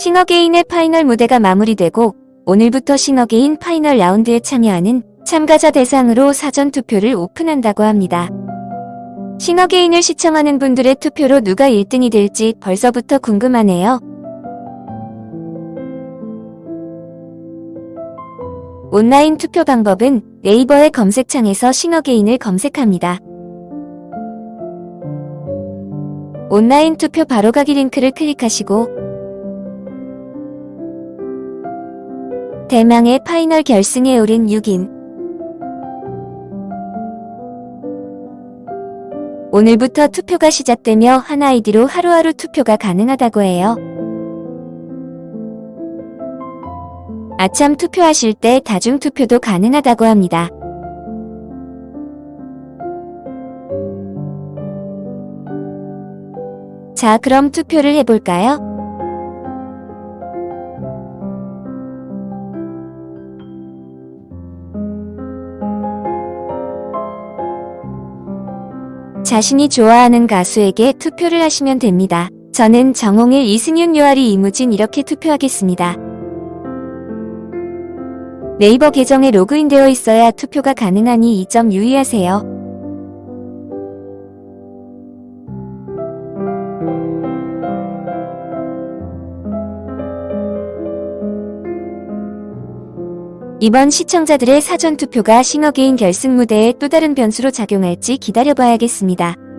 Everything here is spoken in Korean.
싱어게인의 파이널 무대가 마무리되고 오늘부터 싱어게인 파이널 라운드에 참여하는 참가자 대상으로 사전 투표를 오픈한다고 합니다. 싱어게인을 시청하는 분들의 투표로 누가 1등이 될지 벌써부터 궁금하네요. 온라인 투표 방법은 네이버의 검색창에서 싱어게인을 검색합니다. 온라인 투표 바로가기 링크를 클릭하시고 대망의 파이널 결승에 오른 6인 오늘부터 투표가 시작되며 한 아이디로 하루하루 투표가 가능하다고 해요. 아참 투표하실 때 다중투표도 가능하다고 합니다. 자 그럼 투표를 해볼까요? 자신이 좋아하는 가수에게 투표를 하시면 됩니다. 저는 정홍일, 이승윤, 요아리, 이무진 이렇게 투표하겠습니다. 네이버 계정에 로그인되어 있어야 투표가 가능하니 이 점 유의하세요. 이번 시청자들의 사전투표가 싱어게인 결승 무대에 또 다른 변수로 작용할지 기다려봐야겠습니다.